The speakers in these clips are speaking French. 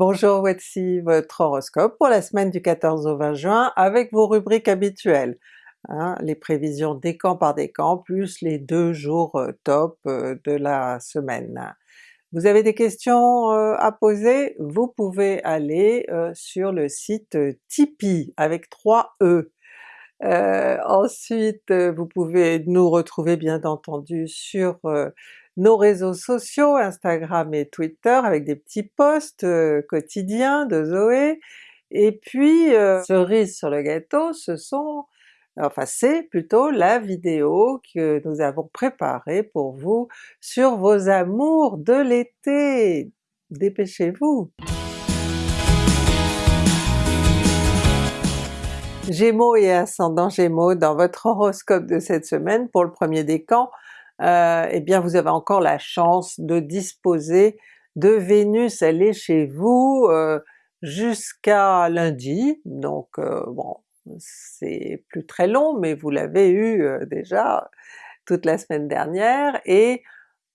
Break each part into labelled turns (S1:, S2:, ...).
S1: Bonjour, voici votre horoscope pour la semaine du 14 au 20 juin avec vos rubriques habituelles. Hein, les prévisions décan par décan plus les deux jours euh, top euh, de la semaine. Vous avez des questions euh, à poser? Vous pouvez aller sur le site Tipeee avec 3 E. ensuite vous pouvez nous retrouver bien entendu sur nos réseaux sociaux, Instagram et Twitter avec des petits posts euh, quotidiens de Zoé, et puis euh, cerise sur le gâteau, ce sont enfin c'est plutôt la vidéo que nous avons préparée pour vous sur vos amours de l'été! Dépêchez-vous! Gémeaux et ascendant Gémeaux dans votre horoscope de cette semaine pour le premier décan, euh, eh bien vous avez encore la chance de disposer de Vénus, elle est chez vous euh, jusqu'à lundi, donc euh, bon c'est plus très long mais vous l'avez eu déjà toute la semaine dernière, et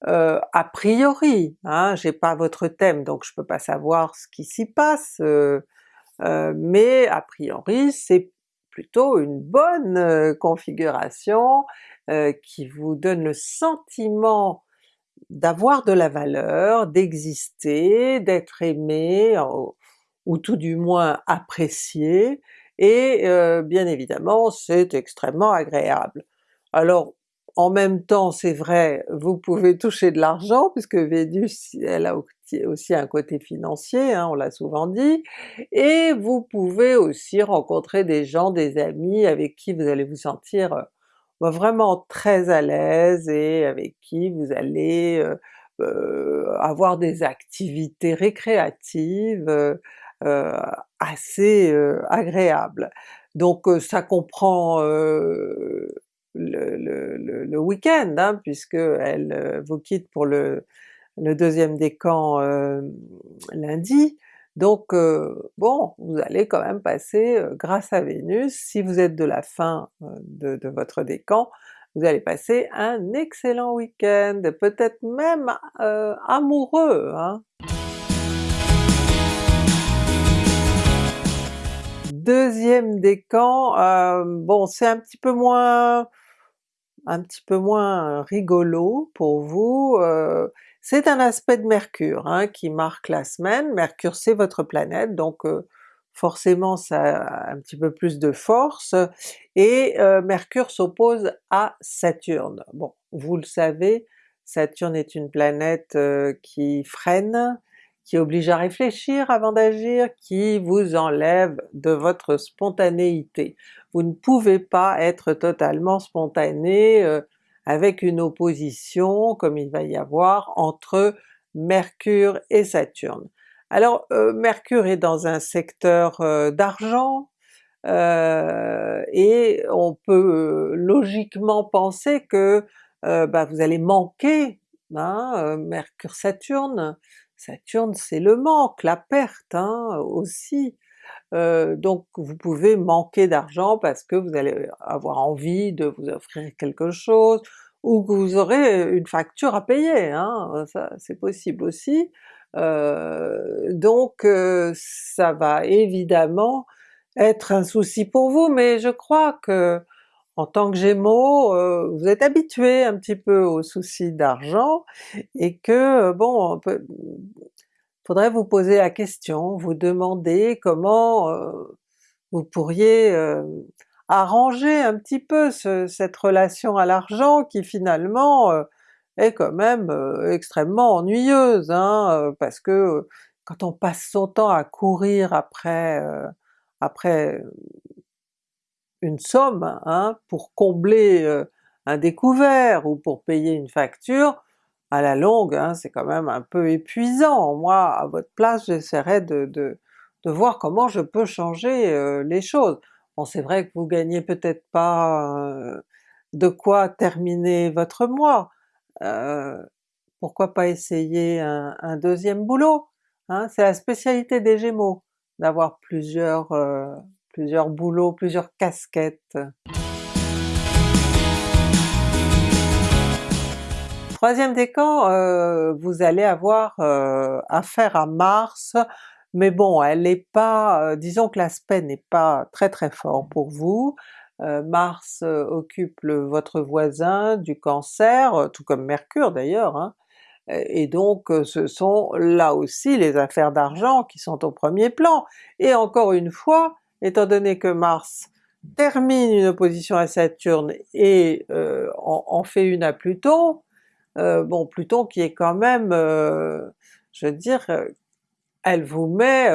S1: a priori, hein, j'ai pas votre thème donc je peux pas savoir ce qui s'y passe, mais a priori c'est plutôt une bonne configuration, euh, qui vous donne le sentiment d'avoir de la valeur, d'exister, d'être aimé, ou tout du moins apprécié, et euh, bien évidemment c'est extrêmement agréable. Alors en même temps c'est vrai, vous pouvez toucher de l'argent puisque Vénus elle a aussi un côté financier, hein, on l'a souvent dit, et vous pouvez aussi rencontrer des gens, des amis avec qui vous allez vous sentir vraiment très à l'aise et avec qui vous allez euh, euh, avoir des activités récréatives euh, assez agréables. Donc ça comprend le, le, week-end, hein, puisque elle vous quitte pour le, le deuxième décan lundi, donc euh, bon, vous allez quand même passer, euh, grâce à Vénus, si vous êtes de la fin euh, de, votre décan, vous allez passer un excellent week-end, peut-être même amoureux. Hein. Deuxième décan, bon c'est un petit peu moins un petit peu moins rigolo pour vous, c'est un aspect de Mercure hein, qui marque la semaine, Mercure c'est votre planète, donc euh, forcément ça a un petit peu plus de force, et euh, Mercure s'oppose à Saturne. Bon, vous le savez, Saturne est une planète euh, qui freine, qui oblige à réfléchir avant d'agir, qui vous enlève de votre spontanéité. Vous ne pouvez pas être totalement spontané, avec une opposition comme il va y avoir entre Mercure et Saturne. Alors euh, Mercure est dans un secteur euh, d'argent, euh, et on peut logiquement penser que bah, vous allez manquer, hein, Mercure-Saturne, Saturne c'est le manque, la perte hein, aussi, donc vous pouvez manquer d'argent parce que vous allez avoir envie de vous offrir quelque chose, ou que vous aurez une facture à payer, hein, ça c'est possible aussi. donc ça va évidemment être un souci pour vous, mais je crois que en tant que Gémeaux, vous êtes habitué un petit peu aux soucis d'argent, et que bon, peut, faudrait vous poser la question, vous demander comment euh, vous pourriez euh, arranger un petit peu cette relation à l'argent qui finalement euh, est quand même extrêmement ennuyeuse, hein, parce que quand on passe son temps à courir après, après une somme hein, pour combler un découvert ou pour payer une facture, à la longue, hein, c'est quand même un peu épuisant. Moi, à votre place, j'essaierais de, de, voir comment je peux changer euh, les choses. Bon c'est vrai que vous gagnez peut-être pas euh, de quoi terminer votre mois, euh, pourquoi pas essayer un, deuxième boulot? Hein? C'est la spécialité des Gémeaux, d'avoir plusieurs, plusieurs boulots, plusieurs casquettes. Troisième décan, euh, vous allez avoir euh, affaire à Mars mais bon elle n'est pas, disons que l'aspect n'est pas très très fort pour vous. Mars occupe le, votre voisin du Cancer, tout comme Mercure d'ailleurs, hein, et donc ce sont là aussi les affaires d'argent qui sont au premier plan. Et encore une fois, étant donné que Mars termine une opposition à Saturne et euh, en, fait une à Pluton, euh, bon Pluton qui est quand même, euh, je veux dire, elle vous met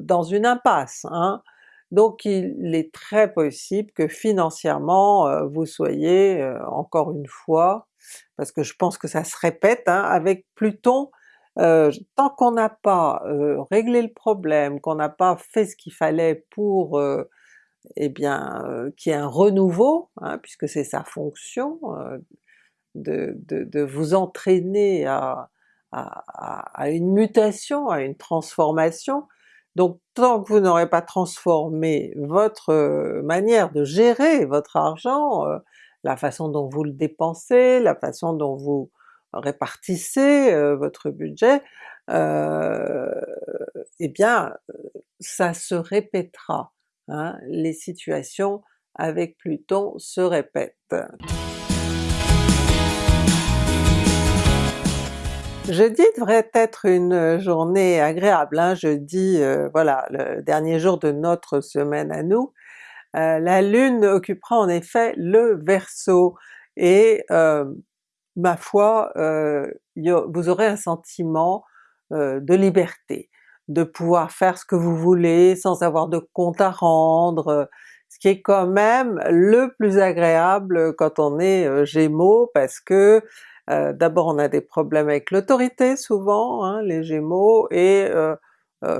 S1: dans une impasse. Hein. Donc il est très possible que financièrement vous soyez, encore une fois, parce que je pense que ça se répète, hein, avec Pluton, tant qu'on n'a pas réglé le problème, qu'on n'a pas fait ce qu'il fallait pour eh bien, euh, qui est un renouveau, hein, puisque c'est sa fonction euh, de, de, vous entraîner à, à, une mutation, à une transformation. Donc tant que vous n'aurez pas transformé votre euh, manière de gérer votre argent, la façon dont vous le dépensez, la façon dont vous répartissez votre budget, eh bien ça se répétera. Hein, les situations avec Pluton se répètent. Jeudi devrait être une journée agréable, hein. jeudi, euh, voilà, le dernier jour de notre semaine à nous. Euh, la Lune occupera en effet le Verseau, et euh, ma foi, vous aurez un sentiment de liberté de pouvoir faire ce que vous voulez sans avoir de compte à rendre, ce qui est quand même le plus agréable quand on est euh, Gémeaux parce que euh, d'abord on a des problèmes avec l'autorité souvent, hein, les Gémeaux, et euh,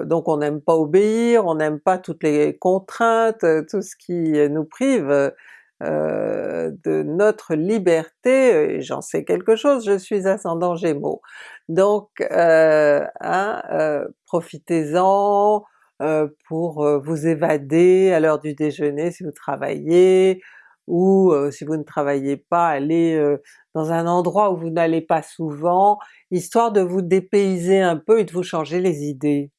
S1: donc on n'aime pas obéir, on n'aime pas toutes les contraintes, tout ce qui nous prive euh, de notre liberté, j'en sais quelque chose, je suis ascendant Gémeaux. Donc euh, hein, euh, profitez-en pour vous évader à l'heure du déjeuner si vous travaillez, ou si vous ne travaillez pas, allez dans un endroit où vous n'allez pas souvent, histoire de vous dépayser un peu et de vous changer les idées.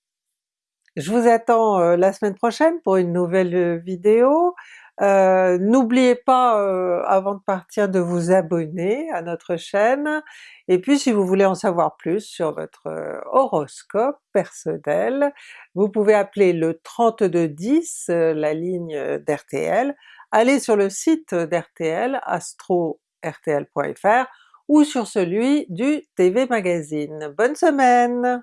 S1: Je vous attends la semaine prochaine pour une nouvelle vidéo. Euh, n'oubliez pas euh, avant de partir de vous abonner à notre chaîne, et puis si vous voulez en savoir plus sur votre euh, horoscope personnel, vous pouvez appeler le 3210, la ligne d'RTL, allez sur le site d'RTL, astro-rtl.fr, ou sur celui du TV Magazine. Bonne semaine!